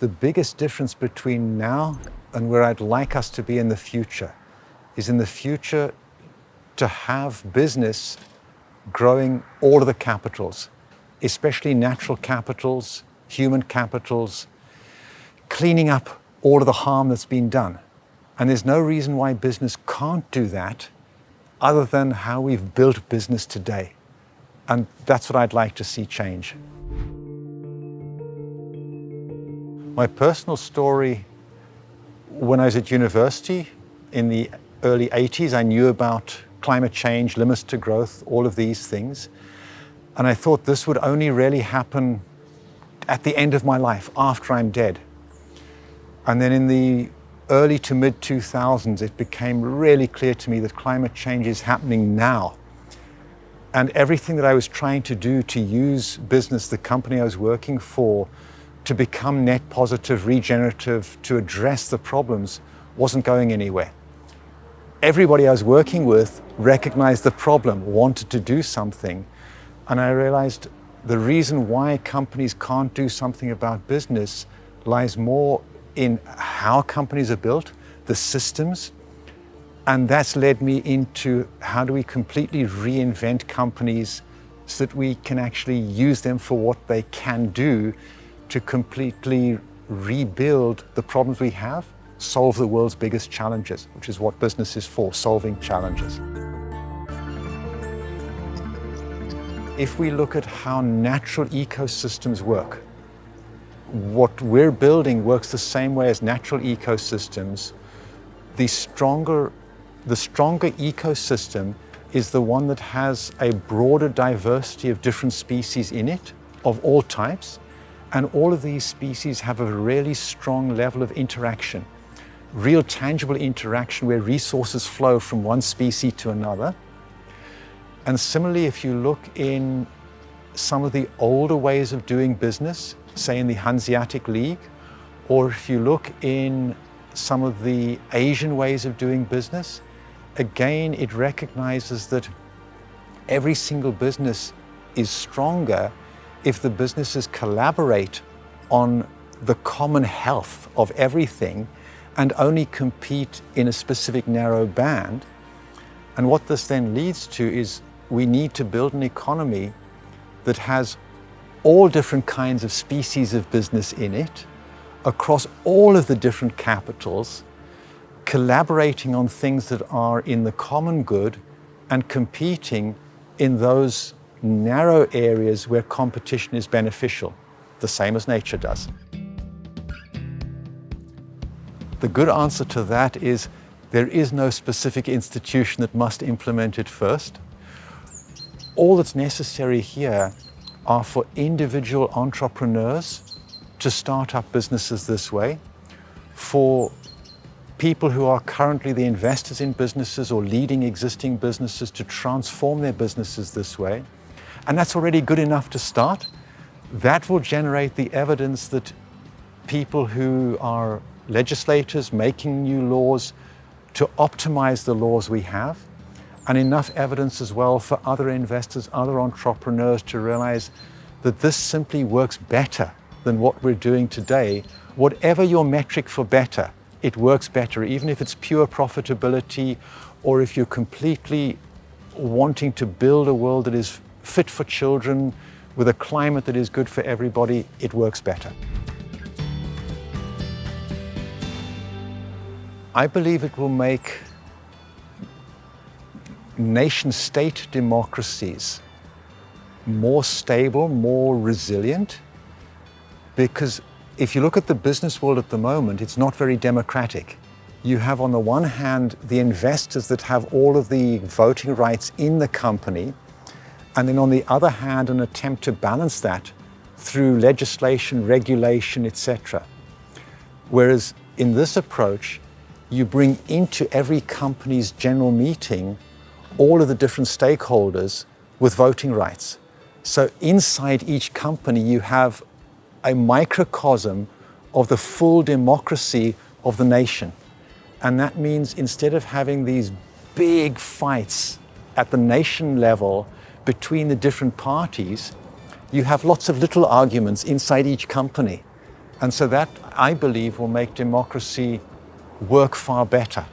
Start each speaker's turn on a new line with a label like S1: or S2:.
S1: the biggest difference between now and where I'd like us to be in the future is in the future to have business growing all of the capitals, especially natural capitals, human capitals, cleaning up all of the harm that's been done. And there's no reason why business can't do that other than how we've built business today. And that's what I'd like to see change. My personal story, when I was at university in the early 80s, I knew about climate change, limits to growth, all of these things. And I thought this would only really happen at the end of my life, after I'm dead. And then in the early to mid 2000s, it became really clear to me that climate change is happening now. And everything that I was trying to do to use business, the company I was working for, to become net positive, regenerative, to address the problems, wasn't going anywhere. Everybody I was working with recognized the problem, wanted to do something. And I realized the reason why companies can't do something about business lies more in how companies are built, the systems, and that's led me into how do we completely reinvent companies so that we can actually use them for what they can do to completely rebuild the problems we have, solve the world's biggest challenges, which is what business is for, solving challenges. If we look at how natural ecosystems work, what we're building works the same way as natural ecosystems. The stronger, the stronger ecosystem is the one that has a broader diversity of different species in it, of all types, and all of these species have a really strong level of interaction, real tangible interaction where resources flow from one species to another. And similarly, if you look in some of the older ways of doing business, say in the Hanseatic League, or if you look in some of the Asian ways of doing business, again, it recognizes that every single business is stronger if the businesses collaborate on the common health of everything and only compete in a specific narrow band. And what this then leads to is we need to build an economy that has all different kinds of species of business in it, across all of the different capitals, collaborating on things that are in the common good and competing in those narrow areas where competition is beneficial, the same as nature does. The good answer to that is there is no specific institution that must implement it first. All that's necessary here are for individual entrepreneurs to start up businesses this way, for people who are currently the investors in businesses or leading existing businesses to transform their businesses this way. And that's already good enough to start. That will generate the evidence that people who are legislators making new laws to optimize the laws we have and enough evidence as well for other investors, other entrepreneurs to realize that this simply works better than what we're doing today. Whatever your metric for better, it works better, even if it's pure profitability or if you're completely wanting to build a world that is fit for children with a climate that is good for everybody, it works better. I believe it will make nation-state democracies more stable, more resilient, because if you look at the business world at the moment, it's not very democratic. You have on the one hand the investors that have all of the voting rights in the company, and then on the other hand an attempt to balance that through legislation, regulation, etc. Whereas in this approach, you bring into every company's general meeting all of the different stakeholders with voting rights. So inside each company, you have a microcosm of the full democracy of the nation. And that means instead of having these big fights at the nation level between the different parties, you have lots of little arguments inside each company. And so that, I believe, will make democracy work far better.